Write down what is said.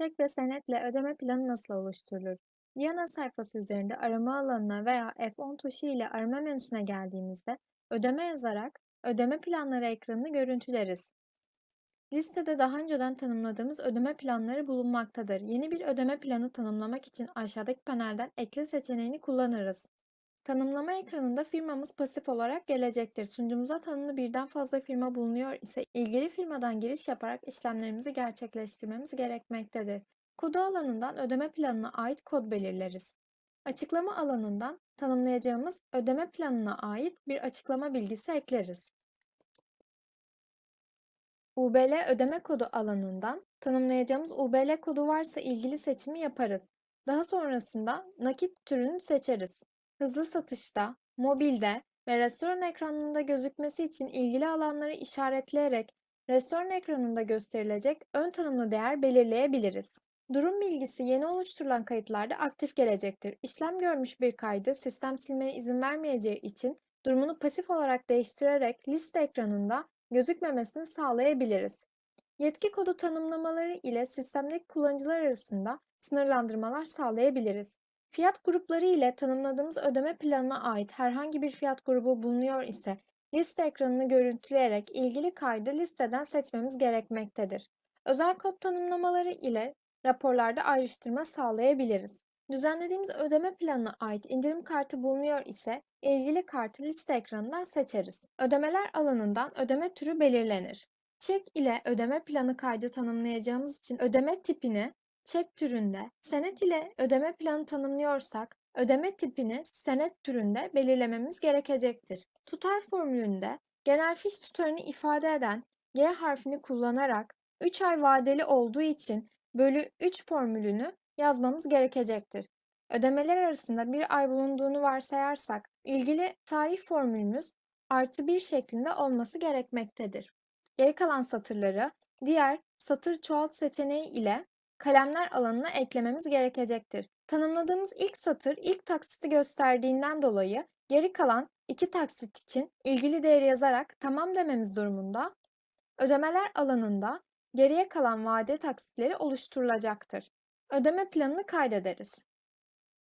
Çek ve senetle ödeme planı nasıl oluşturulur? Viyana sayfası üzerinde arama alanına veya F10 tuşu ile arama menüsüne geldiğimizde ödeme yazarak ödeme planları ekranını görüntüleriz. Listede daha önceden tanımladığımız ödeme planları bulunmaktadır. Yeni bir ödeme planı tanımlamak için aşağıdaki panelden ekle seçeneğini kullanırız. Tanımlama ekranında firmamız pasif olarak gelecektir. Sunucumuza tanımlı birden fazla firma bulunuyor ise ilgili firmadan giriş yaparak işlemlerimizi gerçekleştirmemiz gerekmektedir. Kodu alanından ödeme planına ait kod belirleriz. Açıklama alanından tanımlayacağımız ödeme planına ait bir açıklama bilgisi ekleriz. UBL ödeme kodu alanından tanımlayacağımız UBL kodu varsa ilgili seçimi yaparız. Daha sonrasında nakit türünü seçeriz. Hızlı satışta, mobilde ve restoran ekranında gözükmesi için ilgili alanları işaretleyerek restoran ekranında gösterilecek ön tanımlı değer belirleyebiliriz. Durum bilgisi yeni oluşturulan kayıtlarda aktif gelecektir. İşlem görmüş bir kaydı sistem silmeye izin vermeyeceği için durumunu pasif olarak değiştirerek liste ekranında gözükmemesini sağlayabiliriz. Yetki kodu tanımlamaları ile sistemdeki kullanıcılar arasında sınırlandırmalar sağlayabiliriz. Fiyat grupları ile tanımladığımız ödeme planına ait herhangi bir fiyat grubu bulunuyor ise liste ekranını görüntüleyerek ilgili kaydı listeden seçmemiz gerekmektedir. Özel kod tanımlamaları ile raporlarda ayrıştırma sağlayabiliriz. Düzenlediğimiz ödeme planına ait indirim kartı bulunuyor ise ilgili kartı liste ekranından seçeriz. Ödemeler alanından ödeme türü belirlenir. Çek ile ödeme planı kaydı tanımlayacağımız için ödeme tipini çek türünde, senet ile ödeme planı tanımlıyorsak ödeme tipini senet türünde belirlememiz gerekecektir. Tutar formülünde genel fiş tutarını ifade eden G harfini kullanarak 3 ay vadeli olduğu için bölü 3 formülünü yazmamız gerekecektir. Ödemeler arasında bir ay bulunduğunu varsayarsak ilgili tarih formülümüz artı 1 şeklinde olması gerekmektedir. Geri kalan satırları diğer satır çoğalt seçeneği ile kalemler alanına eklememiz gerekecektir. Tanımladığımız ilk satır ilk taksiti gösterdiğinden dolayı geri kalan iki taksit için ilgili değeri yazarak tamam dememiz durumunda ödemeler alanında geriye kalan vade taksitleri oluşturulacaktır. Ödeme planını kaydederiz.